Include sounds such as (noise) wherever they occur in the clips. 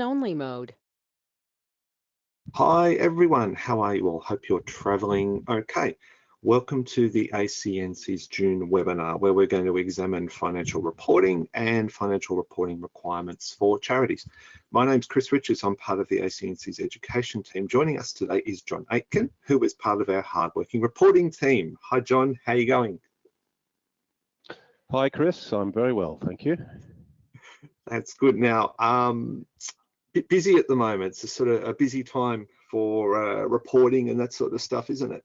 only mode. Hi everyone, how are you all? Hope you're traveling okay. Welcome to the ACNC's June webinar where we're going to examine financial reporting and financial reporting requirements for charities. My name's Chris Richards, I'm part of the ACNC's education team. Joining us today is John Aitken, who is part of our hardworking reporting team. Hi John, how are you going? Hi Chris, I'm very well, thank you. That's good. Now, um, bit busy at the moment. It's a sort of a busy time for uh, reporting and that sort of stuff, isn't it?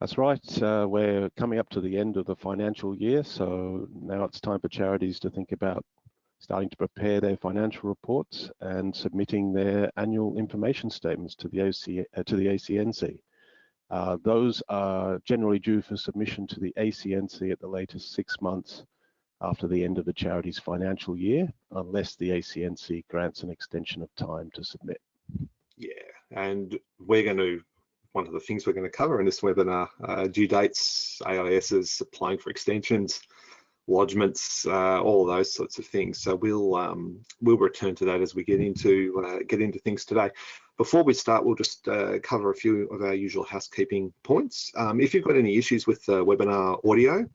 That's right. Uh, we're coming up to the end of the financial year, so now it's time for charities to think about starting to prepare their financial reports and submitting their annual information statements to the, OC, uh, to the ACNC. Uh, those are generally due for submission to the ACNC at the latest six months after the end of the charity's financial year, unless the ACNC grants an extension of time to submit. Yeah, and we're going to, one of the things we're going to cover in this webinar, uh, due dates, AISs, applying for extensions, lodgements, uh, all those sorts of things. So we'll um, we'll return to that as we get into uh, get into things today. Before we start, we'll just uh, cover a few of our usual housekeeping points. Um, if you've got any issues with the webinar audio,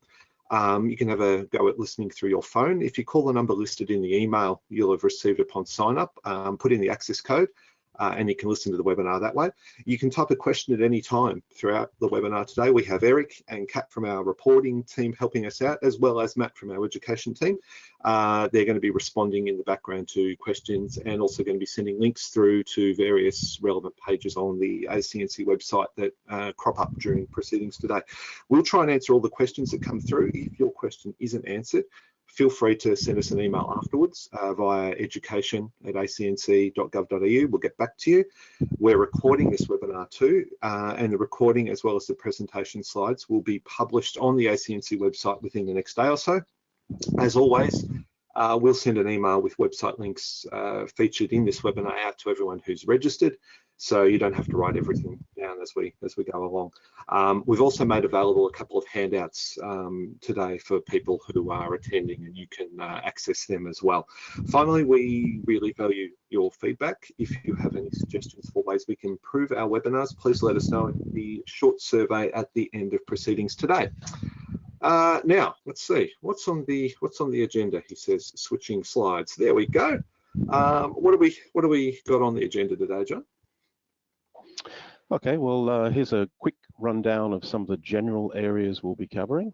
um, you can have a go at listening through your phone. If you call the number listed in the email you'll have received upon sign up, um, put in the access code uh, and you can listen to the webinar that way. You can type a question at any time throughout the webinar today. We have Eric and Kat from our reporting team helping us out, as well as Matt from our education team. Uh, they're going to be responding in the background to questions and also going to be sending links through to various relevant pages on the ACNC website that uh, crop up during proceedings today. We'll try and answer all the questions that come through. If your question isn't answered, feel free to send us an email afterwards uh, via education at acnc.gov.au. We'll get back to you. We're recording this webinar too, uh, and the recording as well as the presentation slides will be published on the ACNC website within the next day or so. As always, uh, we'll send an email with website links uh, featured in this webinar out to everyone who's registered so you don't have to write everything down as we as we go along. Um, we've also made available a couple of handouts um, today for people who are attending and you can uh, access them as well. Finally, we really value your feedback. If you have any suggestions for ways we can improve our webinars, please let us know in the short survey at the end of proceedings today. Uh, now, let's see, what's on the what's on the agenda? He says, switching slides. There we go. Um, what do we what do we got on the agenda today, John? Okay, well, uh, here's a quick rundown of some of the general areas we'll be covering.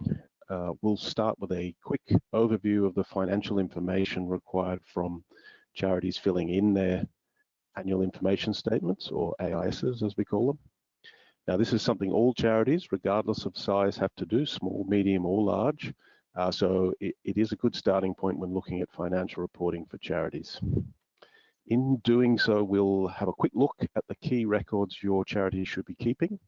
Uh, we'll start with a quick overview of the financial information required from charities filling in their annual information statements, or AISs as we call them. Now, this is something all charities, regardless of size, have to do, small, medium, or large. Uh, so it, it is a good starting point when looking at financial reporting for charities. In doing so, we'll have a quick look at the key records your charity should be keeping,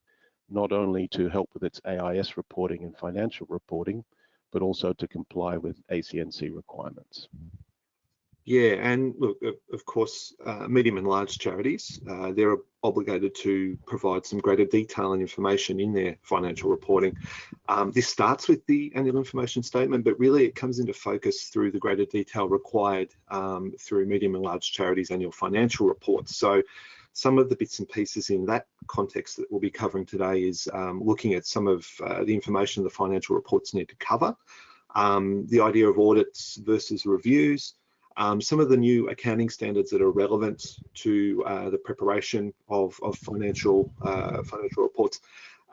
not only to help with its AIS reporting and financial reporting, but also to comply with ACNC requirements. Yeah, and look, of course, uh, medium and large charities, uh, they're obligated to provide some greater detail and information in their financial reporting. Um, this starts with the annual information statement, but really it comes into focus through the greater detail required um, through medium and large charities annual financial reports. So some of the bits and pieces in that context that we'll be covering today is um, looking at some of uh, the information the financial reports need to cover, um, the idea of audits versus reviews, um, some of the new accounting standards that are relevant to uh, the preparation of, of financial uh, financial reports.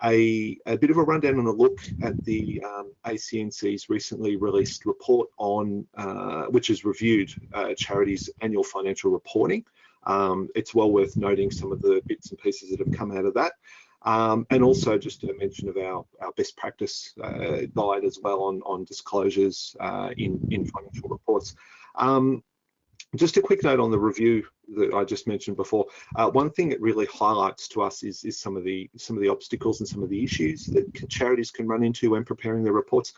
A, a, bit of a rundown and a look at the um, ACNC's recently released report on, uh, which has reviewed uh, charities' annual financial reporting. Um, it's well worth noting some of the bits and pieces that have come out of that. Um, and also just a mention of our, our best practice uh, guide as well on, on disclosures uh, in, in financial reports. Um, just a quick note on the review that I just mentioned before. Uh, one thing it really highlights to us is, is some of the some of the obstacles and some of the issues that charities can run into when preparing their reports.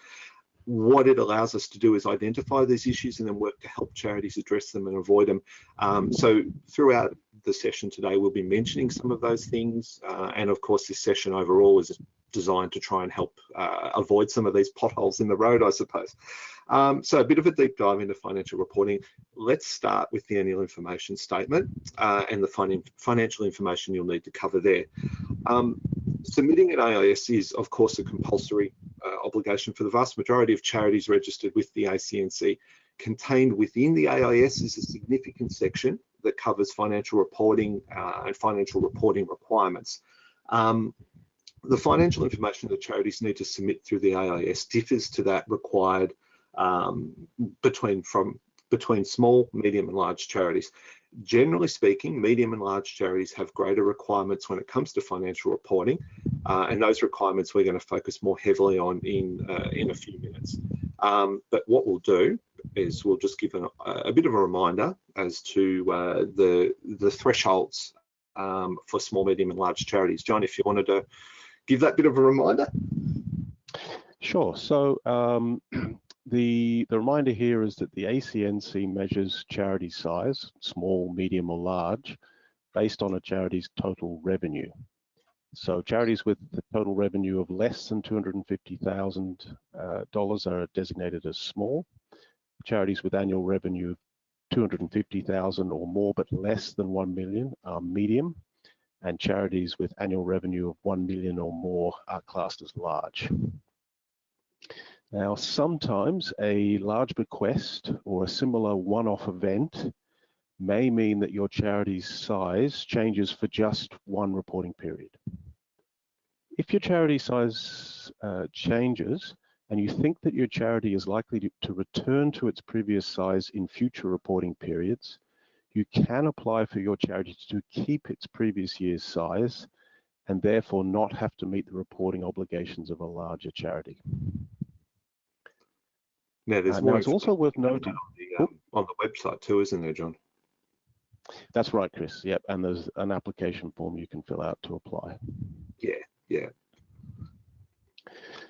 What it allows us to do is identify these issues and then work to help charities address them and avoid them. Um, so throughout the session today, we'll be mentioning some of those things. Uh, and of course, this session overall is designed to try and help uh, avoid some of these potholes in the road, I suppose. Um, so a bit of a deep dive into financial reporting. Let's start with the annual information statement uh, and the fin financial information you'll need to cover there. Um, submitting an AIS is, of course, a compulsory uh, obligation for the vast majority of charities registered with the ACNC. Contained within the AIS is a significant section that covers financial reporting uh, and financial reporting requirements. Um, the financial information that charities need to submit through the AIS differs to that required um, between from between small, medium and large charities. Generally speaking, medium and large charities have greater requirements when it comes to financial reporting, uh, and those requirements we're going to focus more heavily on in uh, in a few minutes. Um, but what we'll do is we'll just give an, a bit of a reminder as to uh, the the thresholds um, for small, medium, and large charities. John, if you wanted to give that bit of a reminder. Sure. So um, (clears throat) the the reminder here is that the ACNC measures charity size, small, medium, or large, based on a charity's total revenue. So charities with the total revenue of less than $250,000 uh, are designated as small. Charities with annual revenue of 250,000 or more but less than 1 million are medium and charities with annual revenue of 1 million or more are classed as large. Now, sometimes a large bequest or a similar one-off event may mean that your charity's size changes for just one reporting period. If your charity size uh, changes and you think that your charity is likely to, to return to its previous size in future reporting periods, you can apply for your charity to keep its previous year's size and therefore not have to meet the reporting obligations of a larger charity. Now, there's uh, now it's also worth noting on the, um, on the website too, isn't there, John? That's right, Chris. Yep, and there's an application form you can fill out to apply. Yeah, yeah.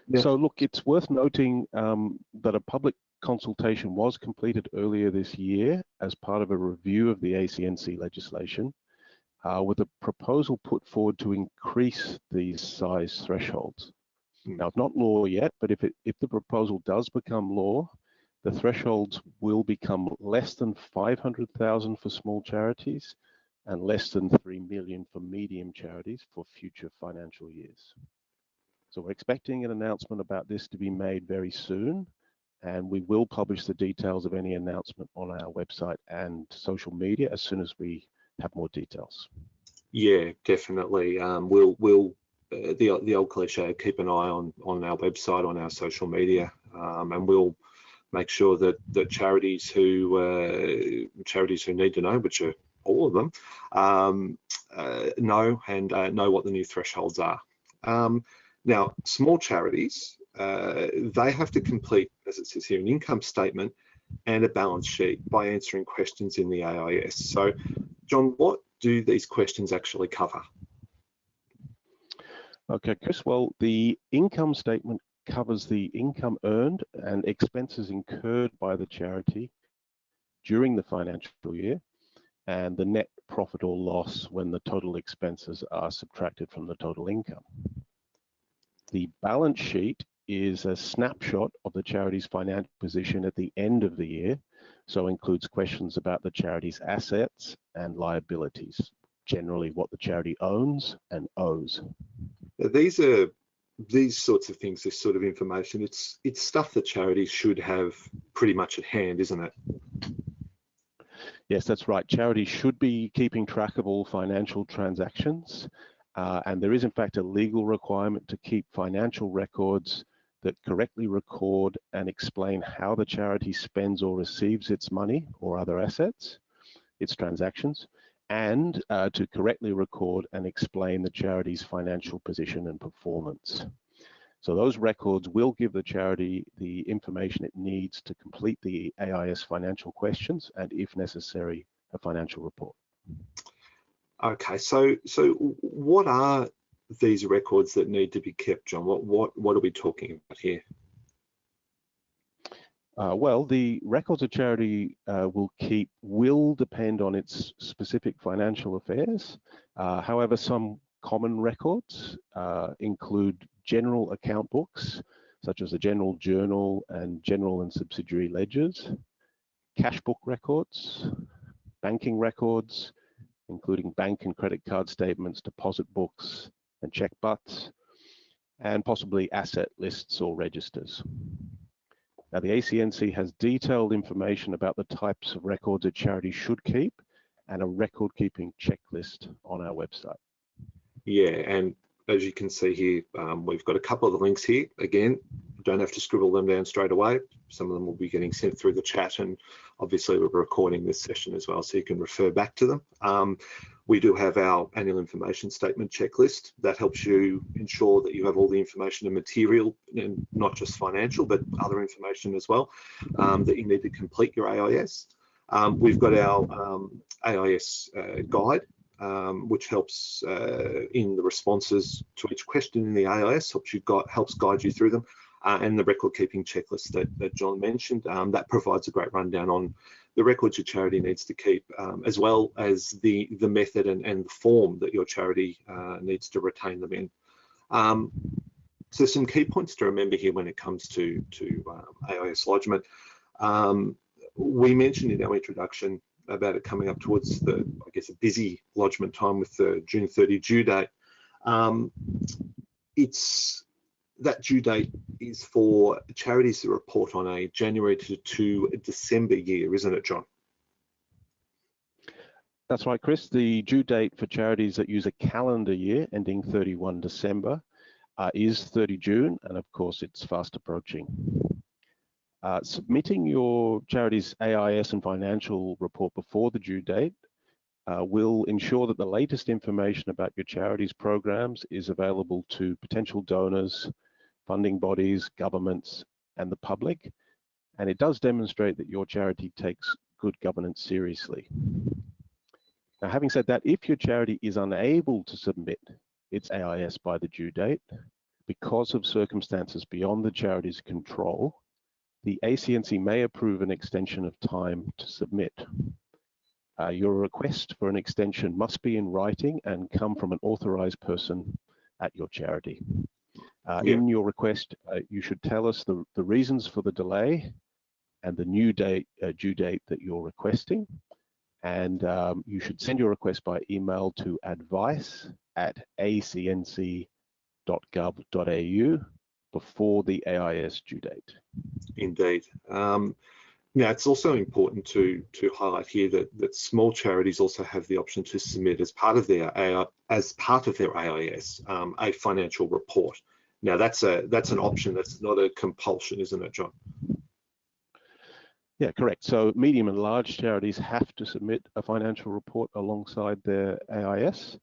yeah. So look, it's worth noting um, that a public consultation was completed earlier this year as part of a review of the ACNC legislation uh, with a proposal put forward to increase these size thresholds. Hmm. Now, it's not law yet, but if, it, if the proposal does become law, the thresholds will become less than 500,000 for small charities and less than 3 million for medium charities for future financial years. So we're expecting an announcement about this to be made very soon and we will publish the details of any announcement on our website and social media as soon as we have more details. Yeah, definitely. Um, we'll we'll uh, the the old cliche keep an eye on on our website on our social media, um, and we'll make sure that charities who uh, charities who need to know, which are all of them, um, uh, know and uh, know what the new thresholds are. Um, now, small charities uh, they have to complete, as it says here, an income statement and a balance sheet by answering questions in the AIS. So, John, what do these questions actually cover? Okay, Chris. Well, the income statement covers the income earned and expenses incurred by the charity during the financial year and the net profit or loss when the total expenses are subtracted from the total income. The balance sheet is a snapshot of the charity's financial position at the end of the year, so includes questions about the charity's assets and liabilities, generally what the charity owns and owes. These are these sorts of things, this sort of information, it's it's stuff that charities should have pretty much at hand, isn't it? Yes, that's right. Charities should be keeping track of all financial transactions. Uh, and there is in fact a legal requirement to keep financial records that correctly record and explain how the charity spends or receives its money or other assets, its transactions, and uh, to correctly record and explain the charity's financial position and performance. So those records will give the charity the information it needs to complete the AIS financial questions and, if necessary, a financial report. Okay, so so what are these records that need to be kept, John? What what what are we talking about here? Uh, well, the records a charity uh, will keep will depend on its specific financial affairs. Uh, however, some common records uh, include general account books, such as the general journal and general and subsidiary ledgers, cash book records, banking records, including bank and credit card statements, deposit books, and check butts, and possibly asset lists or registers. Now, the ACNC has detailed information about the types of records a charity should keep and a record keeping checklist on our website. Yeah, and as you can see here, um, we've got a couple of the links here. Again, don't have to scribble them down straight away. Some of them will be getting sent through the chat and obviously we're recording this session as well so you can refer back to them. Um, we do have our annual information statement checklist that helps you ensure that you have all the information and material and not just financial but other information as well um, that you need to complete your AIS. Um, we've got our um, AIS uh, guide um, which helps uh, in the responses to each question in the AIS, helps you got helps guide you through them, uh, and the record keeping checklist that, that John mentioned. Um, that provides a great rundown on the records your charity needs to keep, um, as well as the the method and, and the form that your charity uh, needs to retain them in. Um, so some key points to remember here when it comes to to um, AIS lodgement. We mentioned in our introduction about it coming up towards the, I guess, a busy lodgement time with the June 30 due date. Um, it's that due date is for charities to report on a January to, to December year, isn't it, John? That's right, Chris. The due date for charities that use a calendar year ending 31 December uh, is 30 June, and of course, it's fast approaching. Uh, submitting your charity's AIS and financial report before the due date uh, will ensure that the latest information about your charity's programs is available to potential donors, funding bodies, governments, and the public. And it does demonstrate that your charity takes good governance seriously. Now, having said that, if your charity is unable to submit its AIS by the due date because of circumstances beyond the charity's control, the ACNC may approve an extension of time to submit. Uh, your request for an extension must be in writing and come from an authorized person at your charity. Uh, yeah. In your request, uh, you should tell us the, the reasons for the delay and the new date, uh, due date that you're requesting. And um, you should send your request by email to advice at acnc.gov.au before the AIS due date. Indeed. Um, now, it's also important to to highlight here that that small charities also have the option to submit as part of their as part of their AIS um, a financial report. Now, that's a that's an option. That's not a compulsion, isn't it, John? Yeah, correct. So medium and large charities have to submit a financial report alongside their AIS,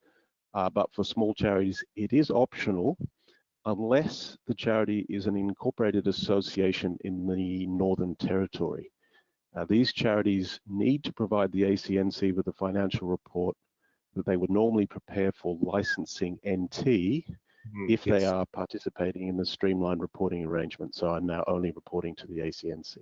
uh, but for small charities, it is optional unless the charity is an incorporated association in the Northern Territory. Uh, these charities need to provide the ACNC with a financial report that they would normally prepare for licensing NT mm, if yes. they are participating in the streamlined reporting arrangement. So I'm now only reporting to the ACNC.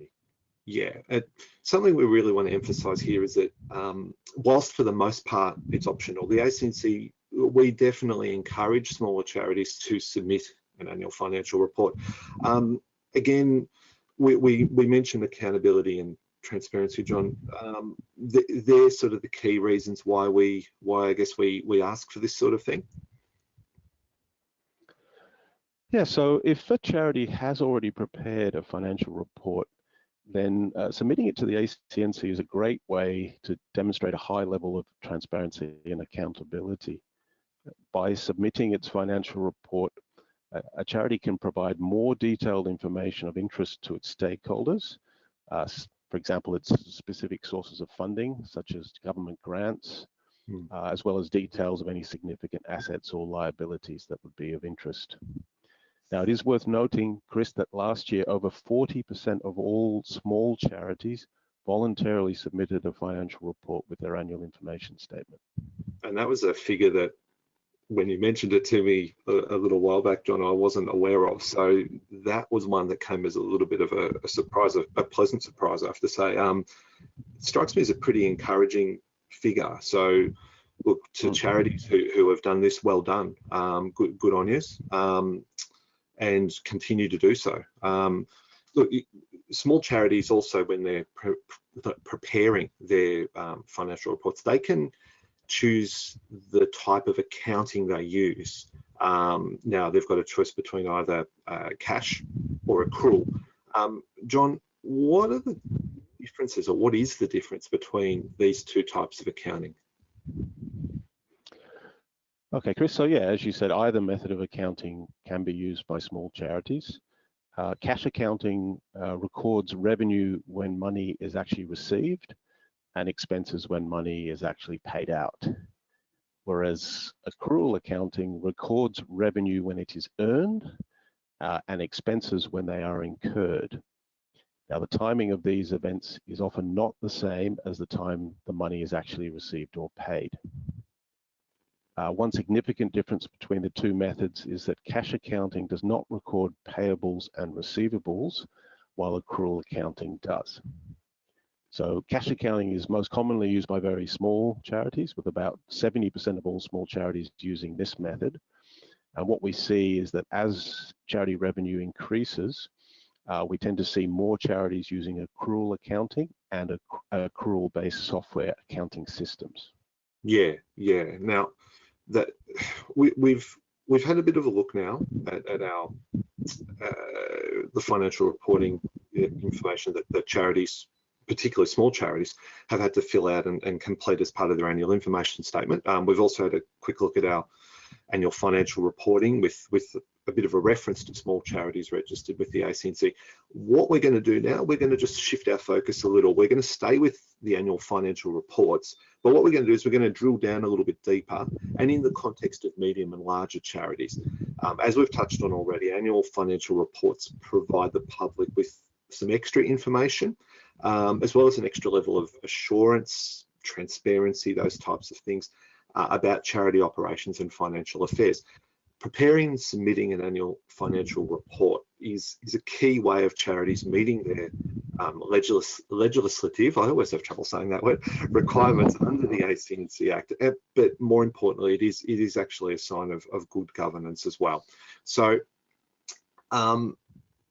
Yeah, it, something we really want to emphasize here is that um, whilst for the most part it's optional, the ACNC we definitely encourage smaller charities to submit an annual financial report. Um, again, we, we, we, mentioned accountability and transparency, John. Um, they're sort of the key reasons why we, why I guess we, we ask for this sort of thing. Yeah, so if a charity has already prepared a financial report, then uh, submitting it to the ACNC is a great way to demonstrate a high level of transparency and accountability by submitting its financial report, a charity can provide more detailed information of interest to its stakeholders. Uh, for example, its specific sources of funding, such as government grants, hmm. uh, as well as details of any significant assets or liabilities that would be of interest. Now, it is worth noting, Chris, that last year over 40% of all small charities voluntarily submitted a financial report with their annual information statement. And that was a figure that when you mentioned it to me a, a, little while back, John, I wasn't aware of. So that was one that came as a little bit of a, a surprise, a, a, pleasant surprise, I have to say. Um, it strikes me as a pretty encouraging figure. So look to charities who, who have done this, well done, um, good, good on you, um, and continue to do so. Um, look, small charities also, when they're pre preparing their um, financial reports, they can choose the type of accounting they use. Um, now they've got a choice between either uh, cash or accrual. Um, John, what are the differences or what is the difference between these two types of accounting? Okay, Chris, so yeah, as you said, either method of accounting can be used by small charities. Uh, cash accounting uh, records revenue when money is actually received and expenses when money is actually paid out. Whereas accrual accounting records revenue when it is earned uh, and expenses when they are incurred. Now, the timing of these events is often not the same as the time the money is actually received or paid. Uh, one significant difference between the two methods is that cash accounting does not record payables and receivables, while accrual accounting does. So cash accounting is most commonly used by very small charities, with about 70% of all small charities using this method. And what we see is that as charity revenue increases, uh, we tend to see more charities using accrual accounting and accrual-based software accounting systems. Yeah, yeah. Now, that (sighs) we, we've we've had a bit of a look now at, at our uh, the financial reporting information that, that charities particularly small charities, have had to fill out and, and complete as part of their annual information statement. Um, we've also had a quick look at our annual financial reporting with, with a bit of a reference to small charities registered with the ACNC. What we're going to do now, we're going to just shift our focus a little. We're going to stay with the annual financial reports, but what we're going to do is we're going to drill down a little bit deeper and in the context of medium and larger charities. Um, as we've touched on already, annual financial reports provide the public with some extra information, um, as well as an extra level of assurance, transparency, those types of things uh, about charity operations and financial affairs. Preparing and submitting an annual financial report is, is a key way of charities meeting their um, legis legislative, I always have trouble saying that word, requirements under the ACNC Act, but more importantly, it is, it is actually a sign of, of good governance as well. So um,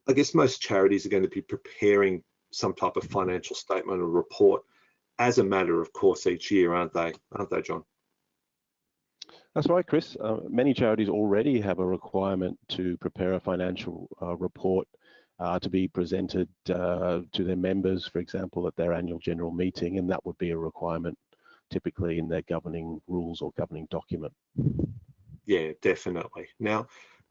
I guess most charities are going to be preparing some type of financial statement or report as a matter of course each year, aren't they? Aren't they, John? That's right, Chris. Uh, many charities already have a requirement to prepare a financial uh, report uh, to be presented uh, to their members, for example, at their annual general meeting, and that would be a requirement typically in their governing rules or governing document. Yeah, definitely. Now,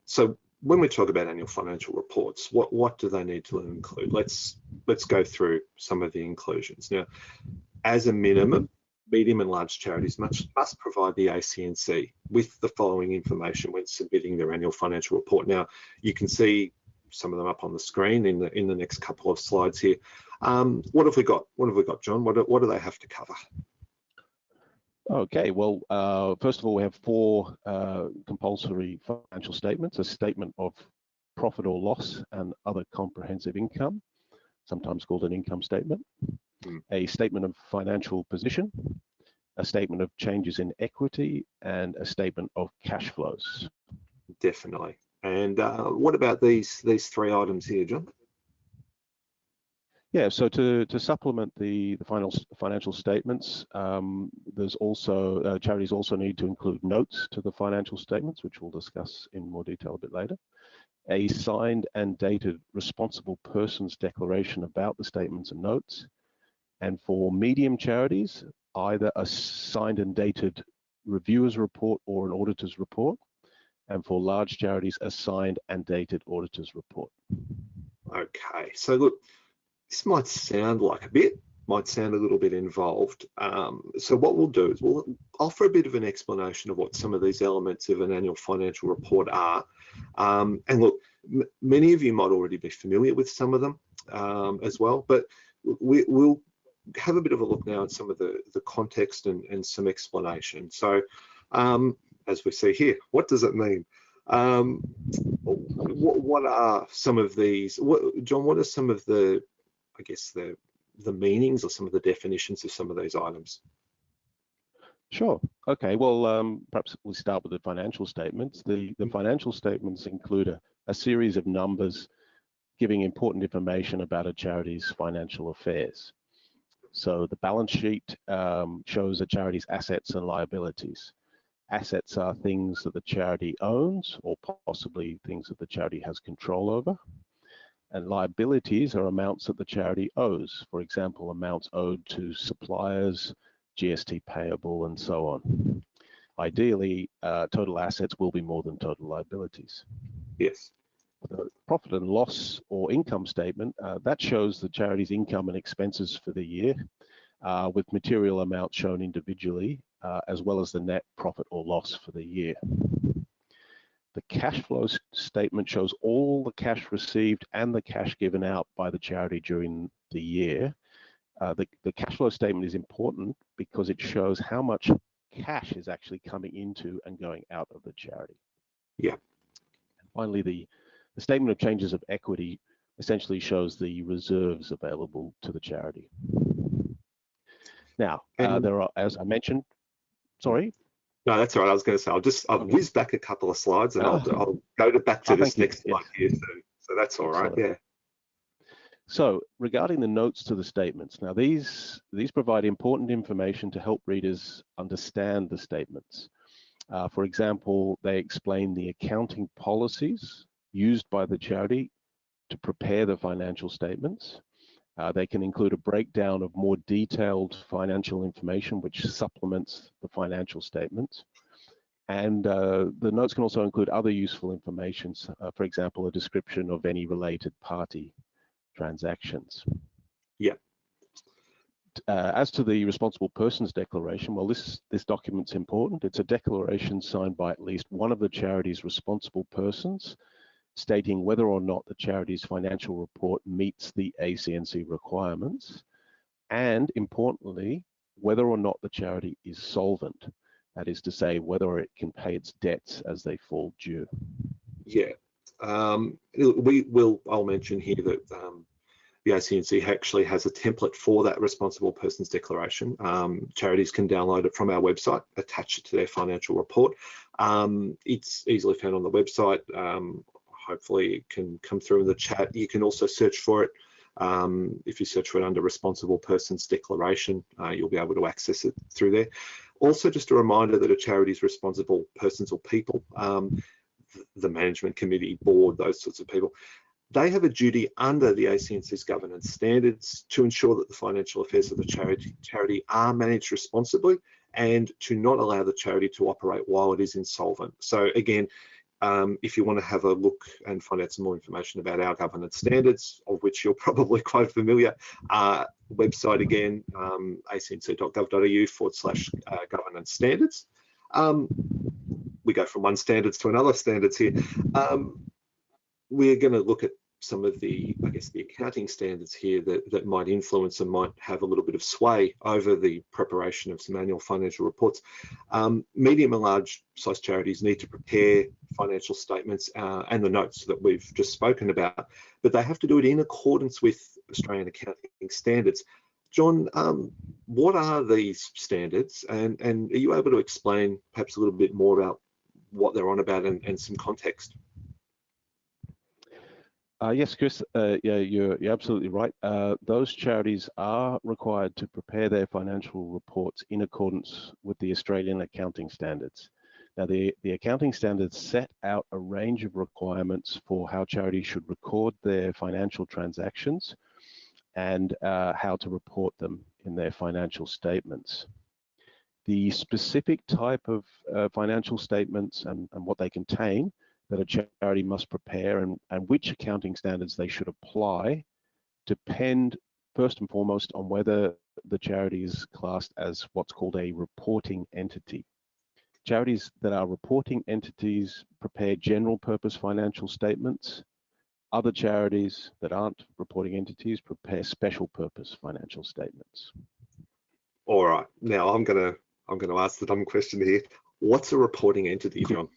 so when we talk about annual financial reports, what what do they need to include? Let's let's go through some of the inclusions. Now, as a minimum, medium and large charities must, must provide the ACNC with the following information when submitting their annual financial report. Now, you can see some of them up on the screen in the in the next couple of slides here. Um, what have we got? What have we got, John? What do, what do they have to cover? Okay, well, uh, first of all, we have four uh, compulsory financial statements, a statement of profit or loss and other comprehensive income, sometimes called an income statement, mm. a statement of financial position, a statement of changes in equity, and a statement of cash flows. Definitely. And uh, what about these these three items here, John? Yeah, so to, to supplement the, the final financial statements, um, there's also, uh, charities also need to include notes to the financial statements, which we'll discuss in more detail a bit later. A signed and dated responsible person's declaration about the statements and notes. And for medium charities, either a signed and dated reviewer's report or an auditor's report. And for large charities, a signed and dated auditor's report. Okay, so look, this might sound like a bit, might sound a little bit involved. Um, so what we'll do is we'll offer a bit of an explanation of what some of these elements of an annual financial report are. Um, and look, many of you might already be familiar with some of them um, as well, but we, will have a bit of a look now at some of the, the context and, and some explanation. So um, as we see here, what does it mean? Um, what, what, are some of these, what, John, what are some of the I guess the the meanings or some of the definitions of some of those items? Sure. Okay. Well, um, perhaps we start with the financial statements. The the financial statements include a, a series of numbers giving important information about a charity's financial affairs. So the balance sheet um, shows a charity's assets and liabilities. Assets are things that the charity owns or possibly things that the charity has control over. And liabilities are amounts that the charity owes. For example, amounts owed to suppliers, GST payable, and so on. Ideally, uh, total assets will be more than total liabilities. Yes. The profit and loss or income statement, uh, that shows the charity's income and expenses for the year, uh, with material amounts shown individually, uh, as well as the net profit or loss for the year. The cash flow statement shows all the cash received and the cash given out by the charity during the year, uh, the, the cash flow statement is important because it shows how much cash is actually coming into and going out of the charity. Yeah. And finally, the, the statement of changes of equity essentially shows the reserves available to the charity. Now, uh, there are, as I mentioned, sorry. No, that's all right. I was going to say, I'll just, I'll whiz back a couple of slides and oh. I'll, I'll go to back to oh, this next slide here. So, so that's all right. Yeah. So regarding the notes to the statements, now these, these provide important information to help readers understand the statements. Uh, for example, they explain the accounting policies used by the charity to prepare the financial statements. Uh, they can include a breakdown of more detailed financial information which supplements the financial statements. And uh, the notes can also include other useful information, uh, for example, a description of any related party transactions. Yeah. Uh, as to the responsible persons declaration, well, this this document's important. It's a declaration signed by at least one of the charity's responsible persons, stating whether or not the charity's financial report meets the ACNC requirements, and importantly, whether or not the charity is solvent. That is to say, whether it can pay its debts as they fall due. Yeah, um, we will, I'll mention here that um, the ACNC actually has a template for that responsible persons declaration. Um, charities can download it from our website, attach it to their financial report. Um, it's easily found on the website. Um, hopefully it can come through in the chat. You can also search for it. Um, if you search for it under responsible persons declaration, uh, you'll be able to access it through there. Also, just a reminder that a charity is responsible persons or people. Um, the management committee, board, those sorts of people, they have a duty under the ACNC's governance standards to ensure that the financial affairs of the charity, charity are managed responsibly and to not allow the charity to operate while it is insolvent. So again, um, if you want to have a look and find out some more information about our governance standards, of which you're (laughs) probably quite familiar, uh, website again, um, acnc.gov.au forward slash uh, governance standards. Um, we go from one standards to another standards here. Um, we're going to look at some of the, I guess, the accounting standards here that, that might influence and might have a little bit of sway over the preparation of some annual financial reports. Um, medium and large size charities need to prepare financial statements uh, and the notes that we've just spoken about, but they have to do it in accordance with Australian accounting standards. John, um, what are these standards and, and are you able to explain perhaps a little bit more about what they're on about and, and some context. Uh, yes, Chris, uh, yeah, you're, you're, absolutely right. Uh, those charities are required to prepare their financial reports in accordance with the Australian accounting standards. Now, the, the accounting standards set out a range of requirements for how charities should record their financial transactions and uh, how to report them in their financial statements the specific type of uh, financial statements and, and, what they contain that a charity must prepare and, and which accounting standards they should apply depend first and foremost on whether the charity is classed as what's called a reporting entity. Charities that are reporting entities prepare general purpose financial statements. Other charities that aren't reporting entities prepare special purpose financial statements. All right, now I'm going to I'm going to ask the dumb question here. What's a reporting entity, John?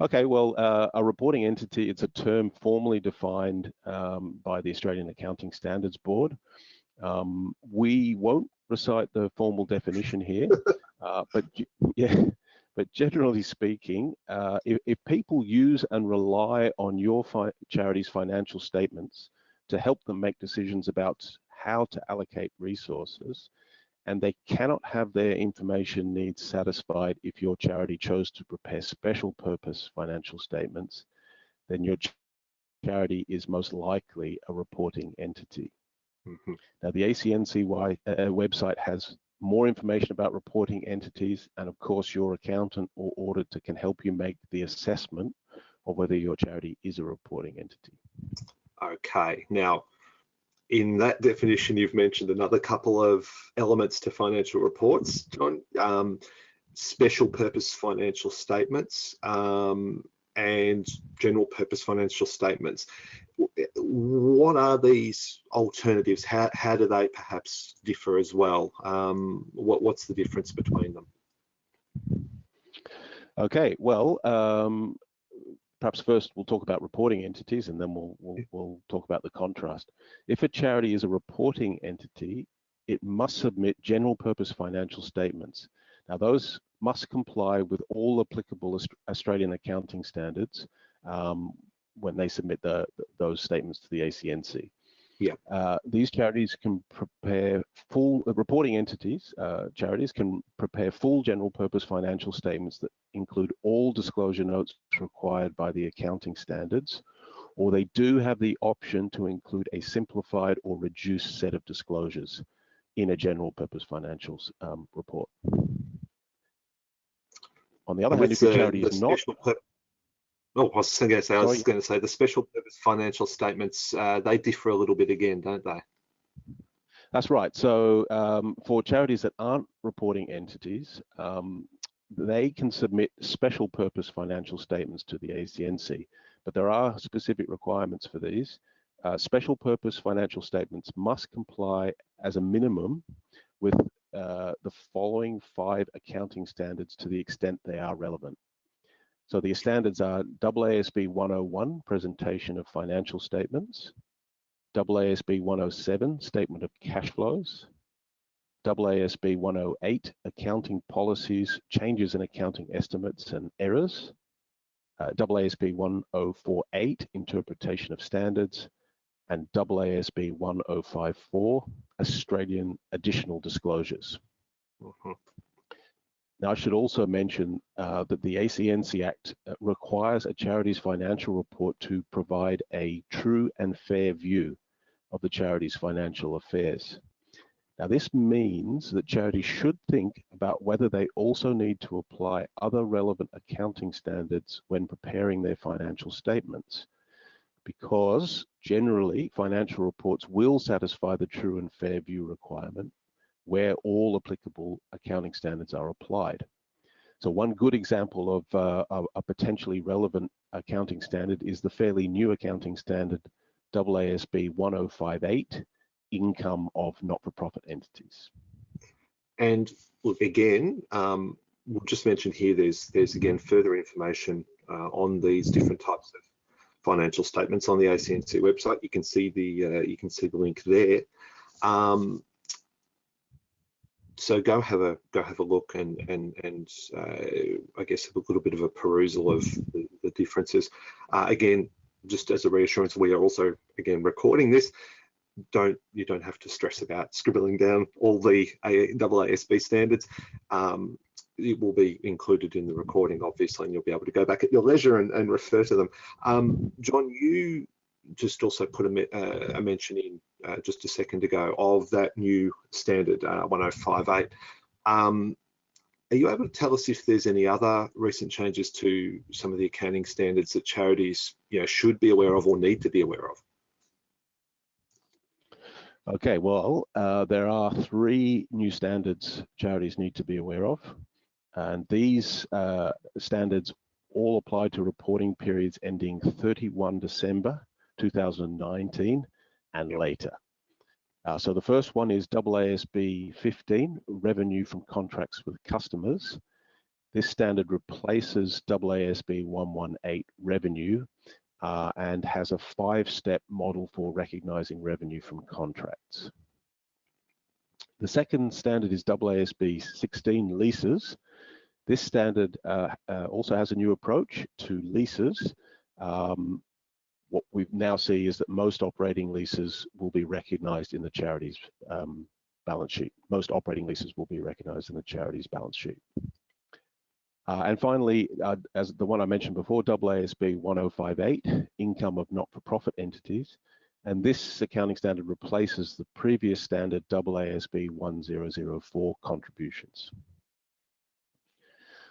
Okay, well, uh, a reporting entity, it's a term formally defined um, by the Australian Accounting Standards Board. Um, we won't recite the formal definition here, (laughs) uh, but yeah, but generally speaking, uh, if, if, people use and rely on your fi charity's financial statements to help them make decisions about how to allocate resources, and they cannot have their information needs satisfied if your charity chose to prepare special purpose financial statements, then your charity is most likely a reporting entity. Mm -hmm. Now, the ACNCY uh, website has more information about reporting entities, and of course, your accountant or auditor can help you make the assessment of whether your charity is a reporting entity. Okay, now in that definition, you've mentioned another couple of elements to financial reports, John. Um, special purpose financial statements um, and general purpose financial statements. What are these alternatives? How, how do they perhaps differ as well? Um, what, what's the difference between them? Okay, well, um, perhaps first we'll talk about reporting entities and then we'll, we'll, we'll talk about the contrast. If a charity is a reporting entity, it must submit general purpose financial statements. Now those must comply with all applicable Australian accounting standards um, when they submit the, those statements to the ACNC. Yeah. Uh, these charities can prepare full uh, reporting entities. Uh, charities can prepare full general purpose financial statements that include all disclosure notes required by the accounting standards, or they do have the option to include a simplified or reduced set of disclosures in a general purpose financials um, report. On the other hand, if a charity is not Oh, I was going to say, I was going to say the special purpose financial statements, uh, they differ a little bit again, don't they? That's right. So um, for charities that aren't reporting entities, um, they can submit special purpose financial statements to the ACNC, but there are specific requirements for these. Uh, special purpose financial statements must comply as a minimum with uh, the following five accounting standards to the extent they are relevant. So the standards are AASB 101, presentation of financial statements, AASB 107, statement of cash flows, AASB 108, accounting policies, changes in accounting estimates and errors, uh, AASB 1048, interpretation of standards, and AASB 1054, Australian additional disclosures. Mm -hmm. Now, I should also mention uh, that the ACNC Act uh, requires a charity's financial report to provide a true and fair view of the charity's financial affairs. Now, this means that charities should think about whether they also need to apply other relevant accounting standards when preparing their financial statements, because generally financial reports will satisfy the true and fair view requirement where all applicable accounting standards are applied. So one good example of uh, a potentially relevant accounting standard is the fairly new accounting standard AASB 1058, income of not-for-profit entities. And look, again, um, we'll just mention here, there's, there's again further information uh, on these different types of financial statements on the ACNC website. You can see the uh, you can see the link there. Um, so go have a go have a look and and and uh, I guess have a little bit of a perusal of the, the differences. Uh, again, just as a reassurance, we are also again recording this. Don't you don't have to stress about scribbling down all the AASB standards. Um, it will be included in the recording, obviously, and you'll be able to go back at your leisure and, and refer to them. Um, John, you just also put a, uh, a mention in uh, just a second ago of that new standard uh, 1058. Um, are you able to tell us if there's any other recent changes to some of the accounting standards that charities you know, should be aware of or need to be aware of? Okay, well, uh, there are three new standards charities need to be aware of. And these uh, standards all apply to reporting periods ending 31 December 2019 and later. Uh, so the first one is AASB 15, revenue from contracts with customers. This standard replaces AASB 118 revenue uh, and has a five-step model for recognizing revenue from contracts. The second standard is AASB 16 leases. This standard uh, uh, also has a new approach to leases. Um, what we now see is that most operating leases will be recognised in the charity's um, balance sheet. Most operating leases will be recognised in the charity's balance sheet. Uh, and finally, uh, as the one I mentioned before, AASB 1058, income of not-for-profit entities. And this accounting standard replaces the previous standard AASB 1004 contributions.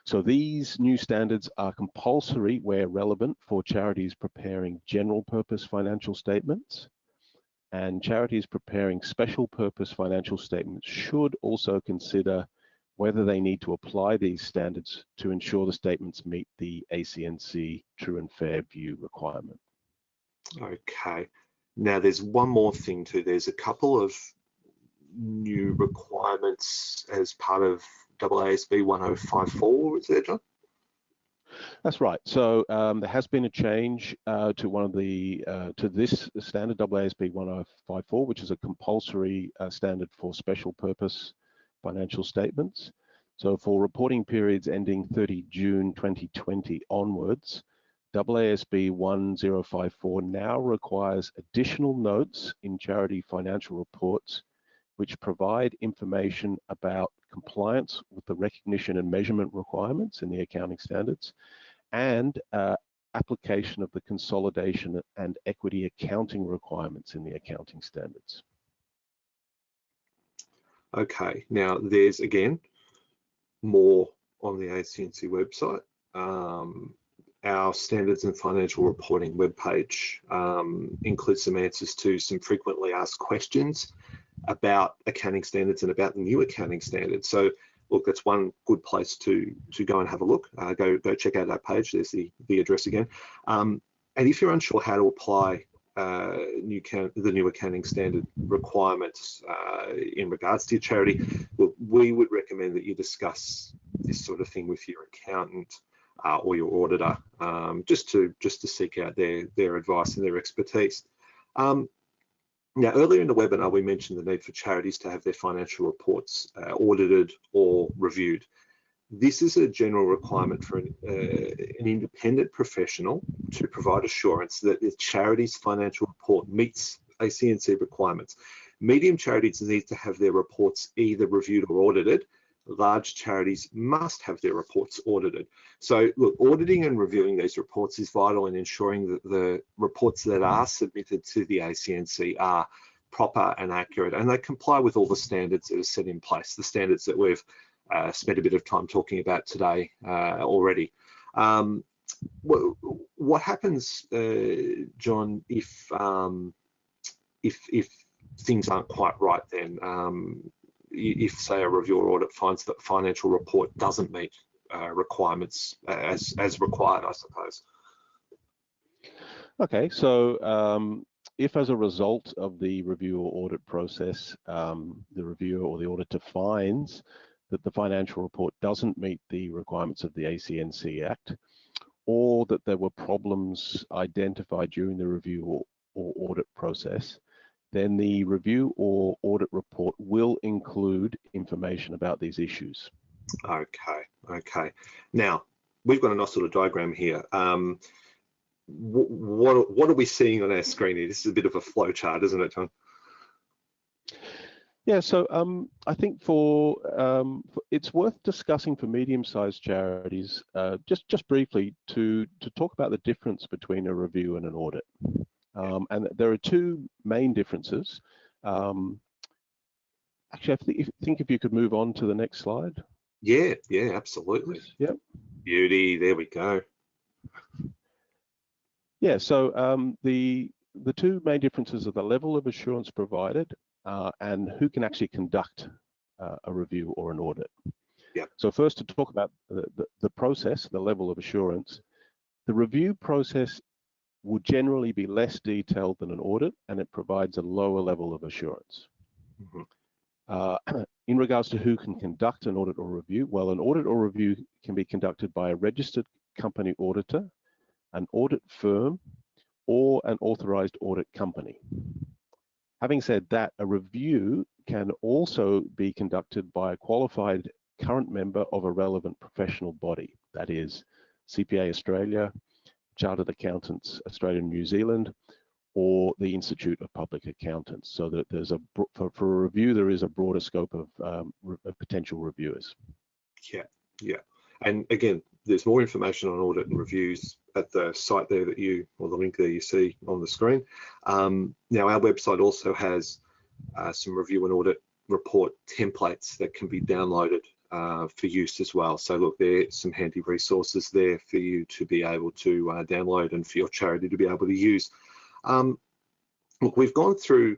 So these new standards are compulsory where relevant for charities preparing general purpose financial statements and charities preparing special purpose financial statements should also consider whether they need to apply these standards to ensure the statements meet the ACNC true and fair view requirement. Okay. Now there's one more thing too. There's a couple of new requirements as part of AASB 1054, is there, John? That's right. So um, there has been a change uh, to one of the uh, to this standard AASB 1054, which is a compulsory uh, standard for special purpose financial statements. So for reporting periods ending 30 June 2020 onwards, AASB 1054 now requires additional notes in charity financial reports which provide information about compliance with the recognition and measurement requirements in the accounting standards and uh, application of the consolidation and equity accounting requirements in the accounting standards. Okay, now there's again more on the ACNC website. Um, our standards and financial reporting webpage um, includes some answers to some frequently asked questions about accounting standards and about the new accounting standards. So look, that's one good place to to go and have a look. Uh, go go check out that page. There's the the address again. Um, and if you're unsure how to apply uh, new the new accounting standard requirements uh, in regards to your charity, we would recommend that you discuss this sort of thing with your accountant uh, or your auditor, um, just to just to seek out their their advice and their expertise. Um, now, earlier in the webinar, we mentioned the need for charities to have their financial reports uh, audited or reviewed. This is a general requirement for an, uh, an, independent professional to provide assurance that the charity's financial report meets ACNC requirements. Medium charities need to have their reports either reviewed or audited, large charities must have their reports audited. So look, auditing and reviewing these reports is vital in ensuring that the reports that are submitted to the ACNC are proper and accurate and they comply with all the standards that are set in place, the standards that we've uh, spent a bit of time talking about today uh, already. Um, what, what, happens, uh, John, if, um, if, if things aren't quite right then? Um, if say a review or audit finds that financial report doesn't meet uh, requirements as as required, I suppose. Okay, so um, if as a result of the review or audit process, um, the reviewer or the auditor finds that the financial report doesn't meet the requirements of the ACNC Act, or that there were problems identified during the review or, or audit process, then the review or audit report will include information about these issues. Okay, okay. Now, we've got a nice little diagram here. Um, what, what are we seeing on our screen here? This is a bit of a flow chart, isn't it, John? Yeah, so um, I think for, um, it's worth discussing for medium-sized charities, uh, just just briefly to to talk about the difference between a review and an audit. Um, and there are two main differences. Um, actually, I think if, think if you could move on to the next slide. Yeah, yeah, absolutely. Yep. Beauty, there we go. Yeah, so um, the the two main differences are the level of assurance provided uh, and who can actually conduct uh, a review or an audit. Yeah. So first to talk about the, the, the process, the level of assurance, the review process will generally be less detailed than an audit and it provides a lower level of assurance. Mm -hmm. uh, (clears throat) in regards to who can conduct an audit or review, well, an audit or review can be conducted by a registered company auditor, an audit firm, or an authorized audit company. Having said that, a review can also be conducted by a qualified current member of a relevant professional body, that is CPA Australia, Chartered Accountants Australia and New Zealand, or the Institute of Public Accountants. So that there's a for, for a review, there is a broader scope of, um, of potential reviewers. Yeah, yeah. And again, there's more information on audit and reviews at the site there that you, or the link there you see on the screen. Um, now, our website also has uh, some review and audit report templates that can be downloaded uh, for use as well. So look, there's some handy resources there for you to be able to uh, download and for your charity to be able to use. Um, look, we've gone through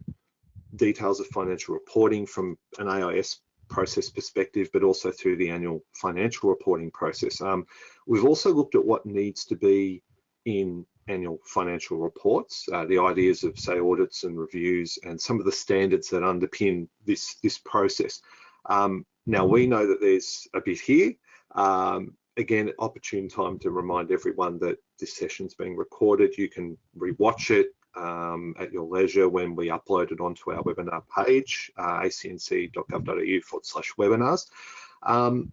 details of financial reporting from an AIS process perspective, but also through the annual financial reporting process. Um, we've also looked at what needs to be in annual financial reports, uh, the ideas of say audits and reviews and some of the standards that underpin this, this process. Um, now we know that there's a bit here. Um, again, opportune time to remind everyone that this session's being recorded. You can rewatch it um, at your leisure when we upload it onto our webinar page, uh, acnc.gov.au forward slash webinars. Um,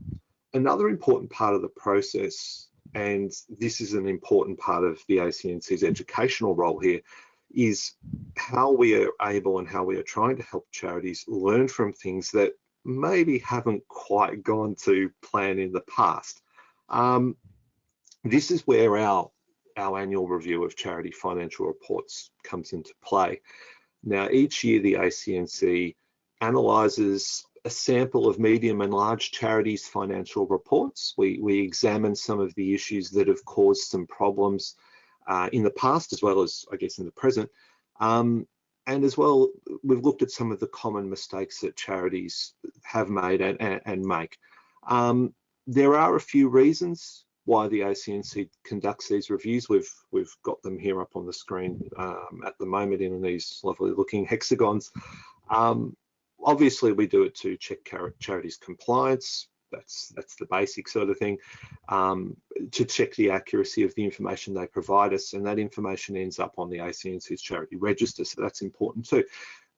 another important part of the process, and this is an important part of the ACNC's educational role here, is how we are able and how we are trying to help charities learn from things that maybe haven't quite gone to plan in the past. Um, this is where our our annual review of charity financial reports comes into play. Now, each year the ACNC analyses a sample of medium and large charities financial reports. We, we examine some of the issues that have caused some problems uh, in the past as well as I guess in the present. Um, and as well, we've looked at some of the common mistakes that charities have made and, and, and make. Um, there are a few reasons why the ACNC conducts these reviews. We've we've got them here up on the screen um, at the moment in these lovely looking hexagons. Um, obviously, we do it to check charities' compliance. That's that's the basic sort of thing. Um, to check the accuracy of the information they provide us, and that information ends up on the ACNC's charity register. So that's important too.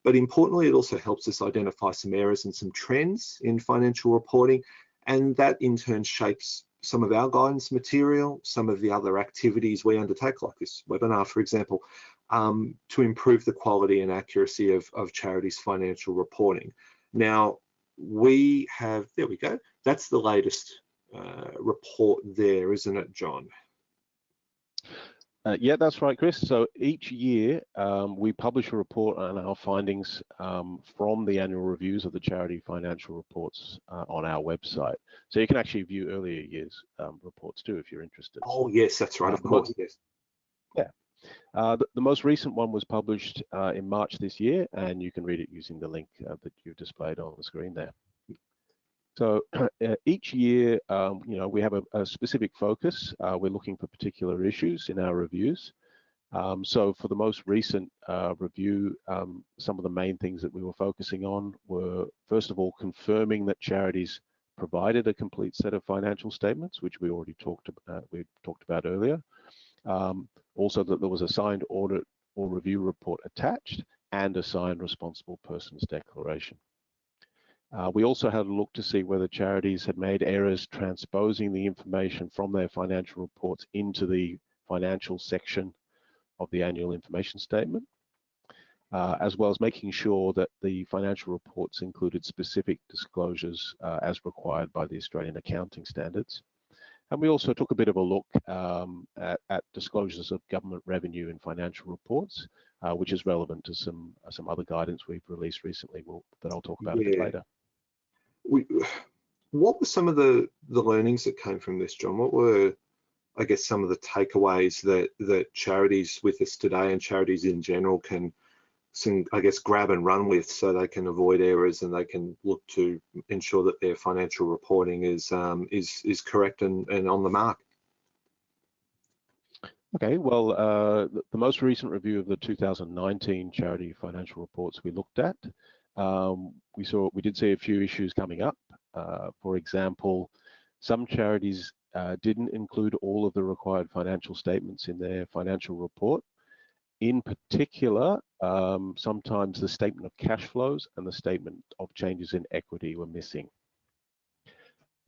But importantly, it also helps us identify some errors and some trends in financial reporting, and that in turn shapes some of our guidance material, some of the other activities we undertake, like this webinar, for example, um, to improve the quality and accuracy of, of charities' financial reporting. Now, we have, there we go, that's the latest uh, report there, isn't it, John? Uh, yeah, that's right, Chris. So each year um, we publish a report on our findings um, from the annual reviews of the charity financial reports uh, on our website. So you can actually view earlier years um, reports too if you're interested. Oh yes, that's right. Of uh, course, yes. Yeah. Uh, the, the, most recent one was published uh, in March this year, and you can read it using the link uh, that you've displayed on the screen there. So (clears throat) uh, each year, um, you know, we have a, a specific focus. Uh, we're looking for particular issues in our reviews. Um, so for the most recent uh, review, um, some of the main things that we were focusing on were, first of all, confirming that charities provided a complete set of financial statements, which we already talked about, we talked about earlier. Um, also that there was a signed audit or review report attached and a signed responsible person's declaration. Uh, we also had a look to see whether charities had made errors transposing the information from their financial reports into the financial section of the annual information statement, uh, as well as making sure that the financial reports included specific disclosures uh, as required by the Australian accounting standards. And we also took a bit of a look um, at, at, disclosures of government revenue in financial reports, uh, which is relevant to some some other guidance we've released recently we'll, that I'll talk about yeah. a bit later we, what were some of the the learnings that came from this, John? What were, I guess, some of the takeaways that that charities with us today and charities in general can, some, I guess, grab and run with, so they can avoid errors and they can look to ensure that their financial reporting is um, is is correct and, and on the mark. Okay, well, uh, the most recent review of the 2019 charity financial reports we looked at um, we saw we did see a few issues coming up. Uh, for example, some charities uh, didn't include all of the required financial statements in their financial report. In particular, um, sometimes the statement of cash flows and the statement of changes in equity were missing.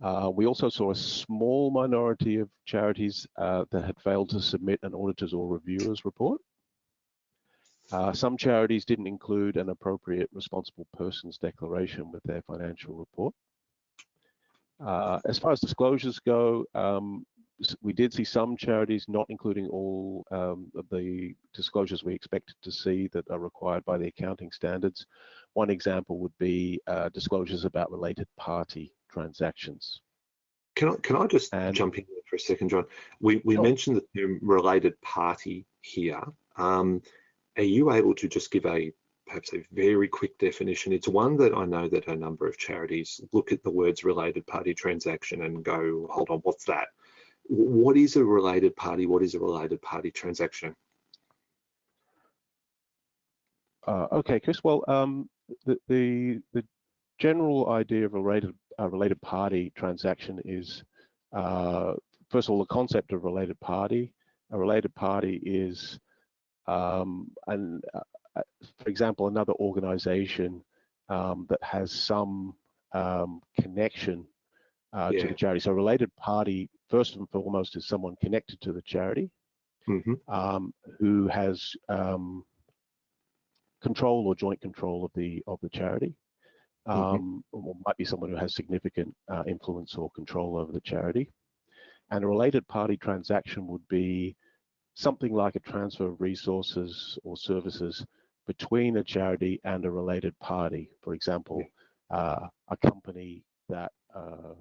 Uh, we also saw a small minority of charities uh, that had failed to submit an auditor's or reviewer's report. Uh, some charities didn't include an appropriate responsible person's declaration with their financial report. Uh, as far as disclosures go, um, we did see some charities not including all um, of the disclosures we expected to see that are required by the accounting standards. One example would be uh, disclosures about related party transactions. Can I, can I just and, jump in for a second, John? We, we sure. mentioned the term related party here. Um, are you able to just give a perhaps a very quick definition? It's one that I know that a number of charities look at the words related party transaction and go, hold on, what's that? What is a related party? What is a related party transaction? Uh, okay, Chris. Well, um, the, the, the general idea of a related a related party transaction is uh, first of all the concept of related party. A related party is um, and uh, for example another organization um, that has some um, connection uh, yeah. to the charity. So a related party, first and foremost, is someone connected to the charity mm -hmm. who has um, control or joint control of the of the charity. Mm -hmm. or might be someone who has significant uh, influence or control over the charity. And a related party transaction would be something like a transfer of resources or services between a charity and a related party. For example, uh, a company that uh,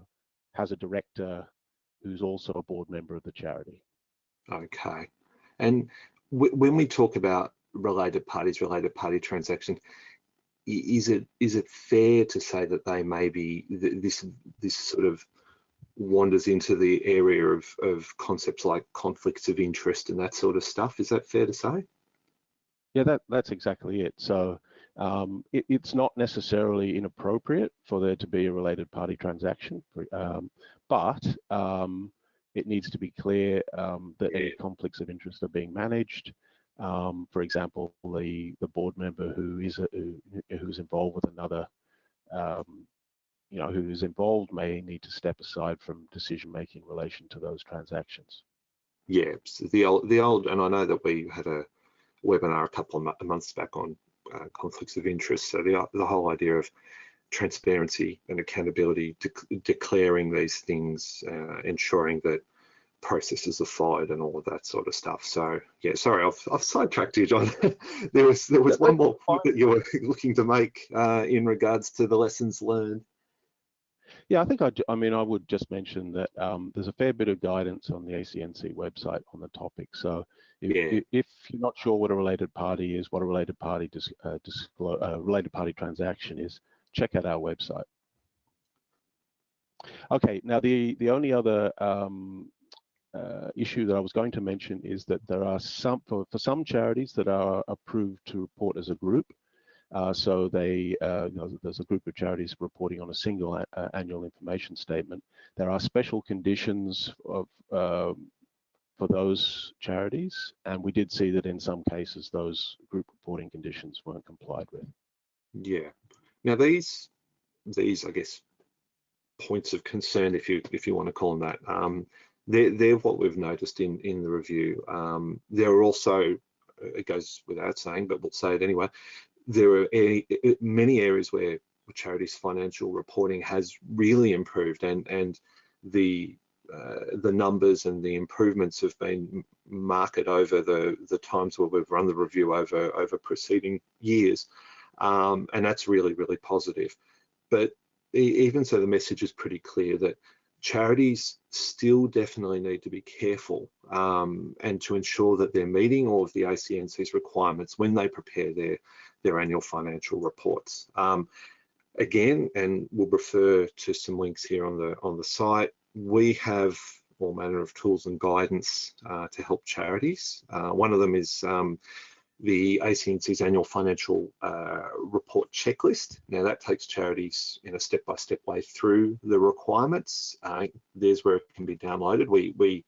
has a director who's also a board member of the charity. Okay. And when we talk about related parties, related party transactions, is it is it fair to say that they may be this this sort of wanders into the area of of concepts like conflicts of interest and that sort of stuff? Is that fair to say? Yeah, that that's exactly it. So um, it, it's not necessarily inappropriate for there to be a related party transaction, um, but um, it needs to be clear um, that any conflicts of interest are being managed. Um, for example, the the board member who is a, who, who's involved with another, um, you know, who is involved may need to step aside from decision making in relation to those transactions. Yeah, the old the old, and I know that we had a webinar a couple of months back on uh, conflicts of interest. So the, the whole idea of transparency and accountability, de declaring these things, uh, ensuring that processes are followed and all of that sort of stuff. So yeah, sorry, I've, I've sidetracked you, John. (laughs) there was there was one more point that you were (laughs) looking to make uh, in regards to the lessons learned. Yeah, I think I, I mean, I would just mention that um, there's a fair bit of guidance on the ACNC website on the topic. So if, yeah. if you're not sure what a related party is, what a related party dis, uh, disclose, uh, related party transaction is, check out our website. Okay, now the the only other um, uh, issue that I was going to mention is that there are some for, for some charities that are approved to report as a group. Uh, so they, uh, you know, there's a group of charities reporting on a single uh, annual information statement. There are special conditions of, um, for those charities, and we did see that in some cases those group reporting conditions weren't complied with. Yeah. Now these, these I guess, points of concern, if you if you want to call them that, um, they're, they're what we've noticed in in the review. Um, there are also, it goes without saying, but we'll say it anyway there are many areas where charities financial reporting has really improved and and the uh, the numbers and the improvements have been marked over the the times where we've run the review over over preceding years. Um, and that's really really positive. But even so the message is pretty clear that charities still definitely need to be careful um, and to ensure that they're meeting all of the ACNC's requirements when they prepare their, their annual financial reports. Um, again, and we'll refer to some links here on the, on the site, we have all manner of tools and guidance uh, to help charities. Uh, one of them is um, the ACNC's annual financial uh, report checklist. Now that takes charities in a step-by-step -step way through the requirements. Uh, there's where it can be downloaded. We, we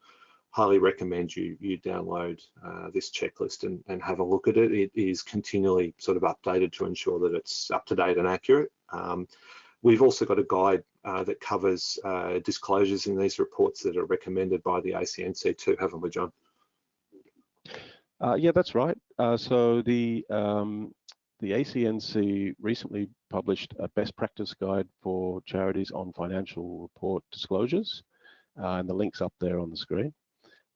highly recommend you you download uh, this checklist and, and have a look at it. It is continually sort of updated to ensure that it's up to date and accurate. Um, we've also got a guide uh, that covers uh, disclosures in these reports that are recommended by the ACNC too, haven't we, John? Uh, yeah, that's right. Uh, so the um, the ACNC recently published a best practice guide for charities on financial report disclosures, uh, and the link's up there on the screen.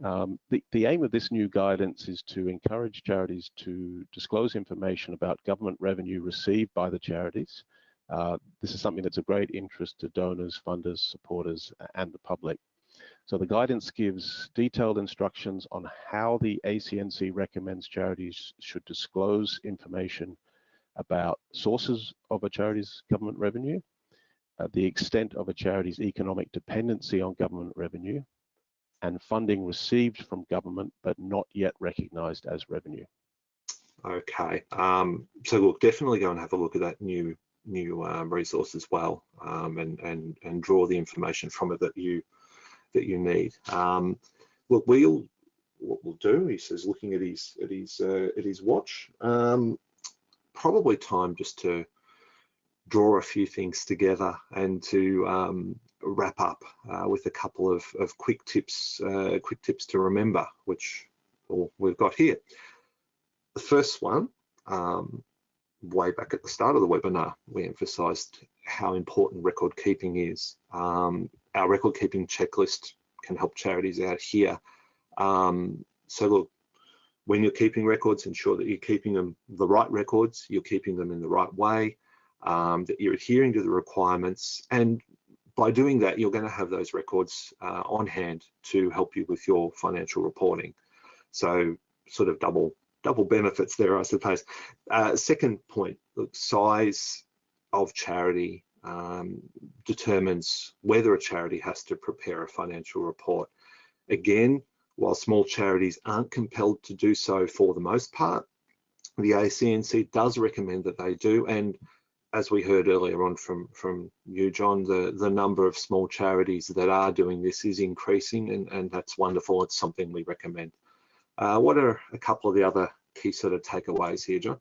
Um, the, the aim of this new guidance is to encourage charities to disclose information about government revenue received by the charities. Uh, this is something that's of great interest to donors, funders, supporters, and the public. So the guidance gives detailed instructions on how the ACNC recommends charities should disclose information about sources of a charity's government revenue, uh, the extent of a charity's economic dependency on government revenue, and funding received from government but not yet recognised as revenue. Okay, um, so we'll definitely go and have a look at that new new um, resource as well, um, and and and draw the information from it that you that you need. Um, look, we'll what we'll do. He says, looking at his at his uh, at his watch, um, probably time just to draw a few things together and to um, wrap up uh, with a couple of, of quick tips, uh, quick tips to remember, which well, we've got here. The first one, um, way back at the start of the webinar, we emphasised how important record keeping is. Um, our record keeping checklist can help charities out here. Um, so look, when you're keeping records, ensure that you're keeping them the right records, you're keeping them in the right way, um, that you're adhering to the requirements. And by doing that, you're going to have those records uh, on hand to help you with your financial reporting. So sort of double double benefits there, I suppose. Uh, second point, look, size of charity um, determines whether a charity has to prepare a financial report. Again, while small charities aren't compelled to do so for the most part, the ACNC does recommend that they do. And as we heard earlier on from, from you, John, the, the number of small charities that are doing this is increasing and, and that's wonderful. It's something we recommend. Uh, what are a couple of the other key sort of takeaways here, John?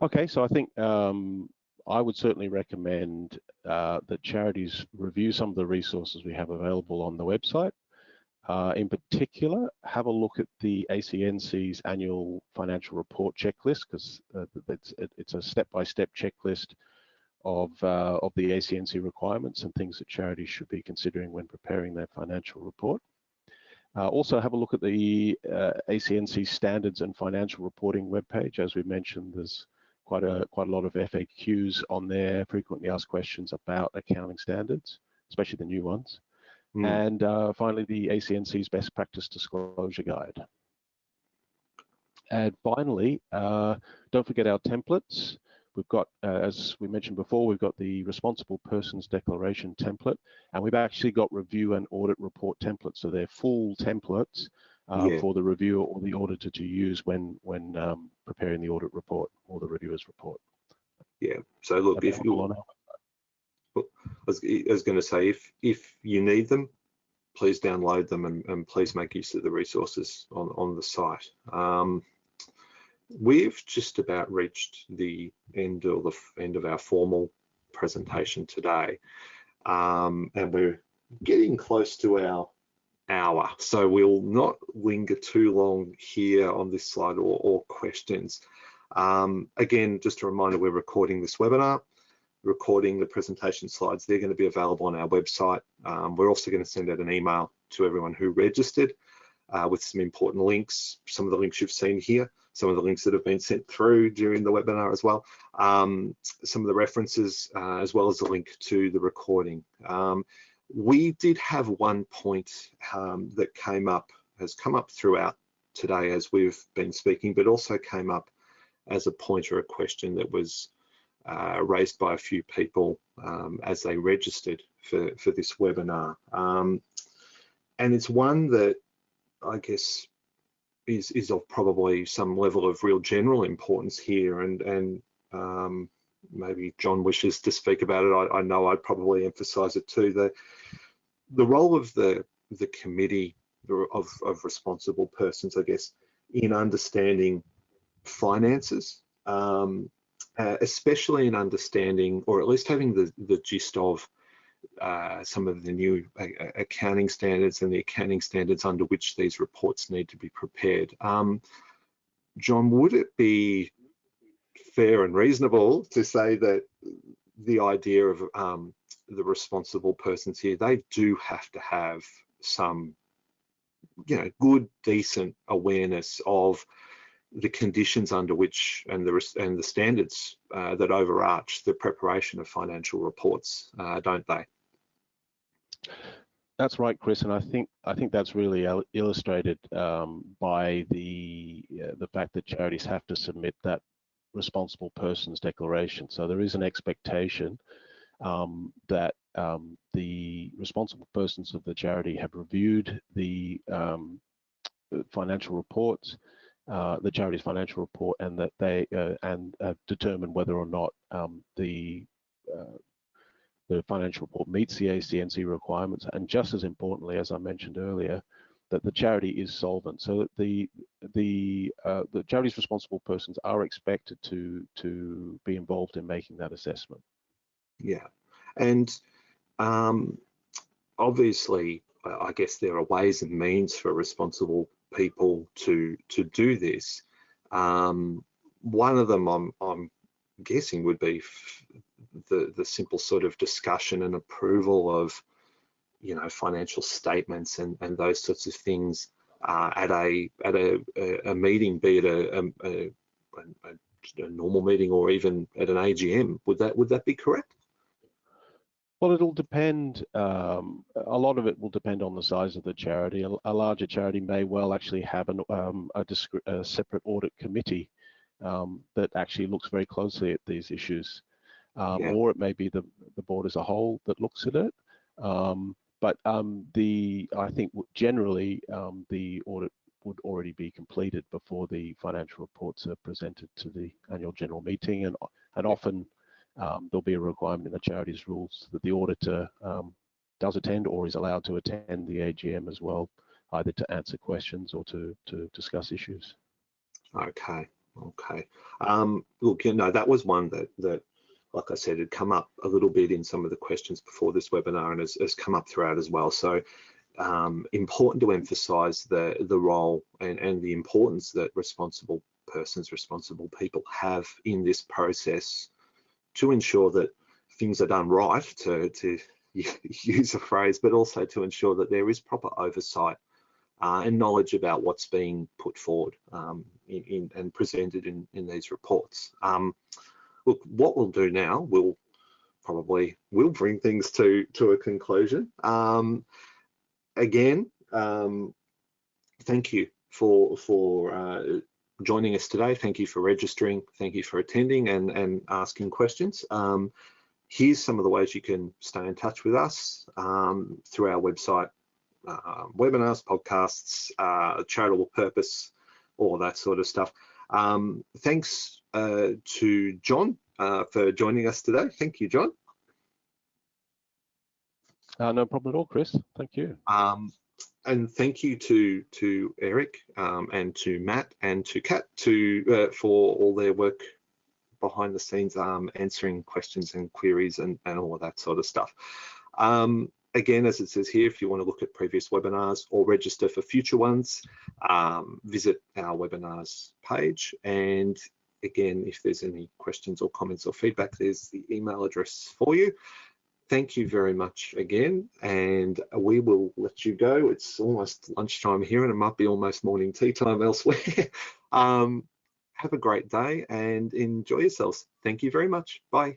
Okay, so I think um, I would certainly recommend uh, that charities review some of the resources we have available on the website. Uh, in particular, have a look at the ACNC's annual financial report checklist because uh, it's, it's, a step-by-step -step checklist of, uh, of the ACNC requirements and things that charities should be considering when preparing their financial report. Uh, also have a look at the uh, ACNC standards and financial reporting webpage. As we mentioned, there's quite a quite a lot of FAQs on there, frequently asked questions about accounting standards, especially the new ones. Mm. And uh, finally, the ACNC's best practice disclosure guide. And finally, uh, don't forget our templates. We've got, uh, as we mentioned before, we've got the responsible persons declaration template, and we've actually got review and audit report templates. So they're full templates uh, yeah. for the reviewer or the auditor to use when when um, preparing the audit report or the reviewer's report. Yeah. So look, if you, was, was going to say, if if you need them, please download them and, and please make use of the resources on on the site. Um, we've just about reached the end or the end of our formal presentation today, um, and we're getting close to our hour. So we'll not linger too long here on this slide or, or questions. Um, again, just a reminder, we're recording this webinar, recording the presentation slides. They're going to be available on our website. Um, we're also going to send out an email to everyone who registered uh, with some important links, some of the links you've seen here, some of the links that have been sent through during the webinar as well, um, some of the references, uh, as well as the link to the recording. Um, we did have one point um, that came up, has come up throughout today as we've been speaking, but also came up as a point or a question that was uh, raised by a few people um, as they registered for, for this webinar. Um, and it's one that I guess is, is of probably some level of real general importance here and, and um, maybe John wishes to speak about it. I, I know I'd probably emphasize it too. The, the role of the, the committee of, of responsible persons, I guess, in understanding finances, um, uh, especially in understanding, or at least having the, the gist of uh, some of the new uh, accounting standards and the accounting standards under which these reports need to be prepared. Um, John, would it be fair and reasonable to say that the idea of um, the responsible persons here, they do have to have some, you know, good, decent awareness of the conditions under which and the and the standards uh, that overarch the preparation of financial reports, uh, don't they? That's right, Chris, and I think I think that's really illustrated um, by the uh, the fact that charities have to submit that responsible persons declaration. So there is an expectation um, that um, the responsible persons of the charity have reviewed the um, financial reports, uh, the charity's financial report, and that they uh, and uh, determine whether or not um, the uh, the financial report meets the ACNC requirements, and just as importantly, as I mentioned earlier, that the charity is solvent. So that the the uh, the charity's responsible persons are expected to to be involved in making that assessment. Yeah, and um, obviously, I guess there are ways and means for responsible people to to do this. Um, one of them, I'm I'm guessing, would be the the simple sort of discussion and approval of you know financial statements and and those sorts of things uh, at a at a, a, meeting, be it a, a, a, normal meeting or even at an AGM. Would that would that be correct? Well, it'll depend. Um, a lot of it will depend on the size of the charity. A, a larger charity may well actually have an, um, a, a, separate audit committee um, that actually looks very closely at these issues, um, yeah. or it may be the the board as a whole that looks at it. Um, but um, the I think generally um, the audit would already be completed before the financial reports are presented to the annual general meeting, and and often um, there'll be a requirement in the charities rules that the auditor um, does attend or is allowed to attend the AGM as well, either to answer questions or to to discuss issues. Okay, okay. Um, look, you know that was one that that like I said, had come up a little bit in some of the questions before this webinar and has, has come up throughout as well. So um, important to emphasize the, the role and, and the importance that responsible persons, responsible people have in this process to ensure that things are done right, to, to (laughs) use a phrase, but also to ensure that there is proper oversight uh, and knowledge about what's being put forward um, in, in, and presented in, in these reports. Um, look, what we'll do now, we'll probably will bring things to to a conclusion. Um, again, um, thank you for for uh, joining us today. Thank you for registering. Thank you for attending and and asking questions. Um, here's some of the ways you can stay in touch with us um, through our website, uh, webinars, podcasts, uh, charitable purpose, all that sort of stuff. Um, thanks uh, to John uh, for joining us today. Thank you, John. Uh, no problem at all, Chris. Thank you. Um, and thank you to to Eric um, and to Matt and to Kat to uh, for all their work behind the scenes, um, answering questions and queries and, and all of that sort of stuff. Um, again, as it says here, if you want to look at previous webinars or register for future ones, um, visit our webinars page. And again, if there's any questions or comments or feedback, there's the email address for you. Thank you very much again, and we will let you go. It's almost lunchtime here, and it might be almost morning tea time elsewhere. (laughs) um, have a great day and enjoy yourselves. Thank you very much. Bye.